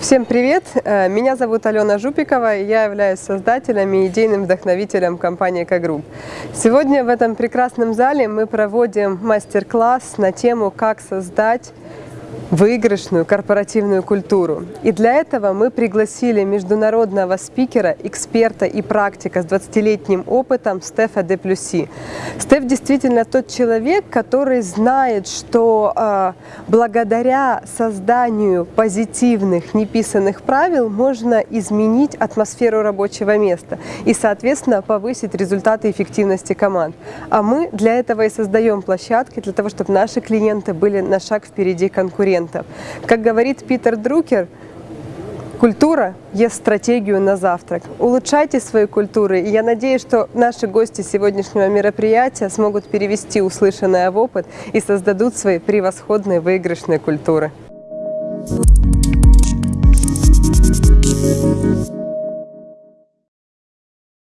Всем привет! Э, Меня зовут Алена Жупикова, и я являюсь создателем и идейным вдохновителем компании «Экогрупп». Сегодня в этом прекрасном зале мы проводим мастер-класс на тему «Как создать выигрышную корпоративную культуру. И для этого мы пригласили международного спикера, эксперта и практика с 20-летним опытом Стефа де Плюси. Стеф действительно тот человек, который знает, что э, благодаря созданию позитивных, неписанных правил можно изменить атмосферу рабочего места и, соответственно, повысить результаты эффективности команд. А мы для этого и создаем площадки, для того, чтобы наши клиенты были на шаг впереди конкурентов. Как говорит Питер Друкер, Культура ест стратегию на завтрак. Улучшайте свои культуры, и я надеюсь, что наши гости сегодняшнего мероприятия смогут перевести услышанное в опыт и создадут свои превосходные выигрышные культуры. Thank you.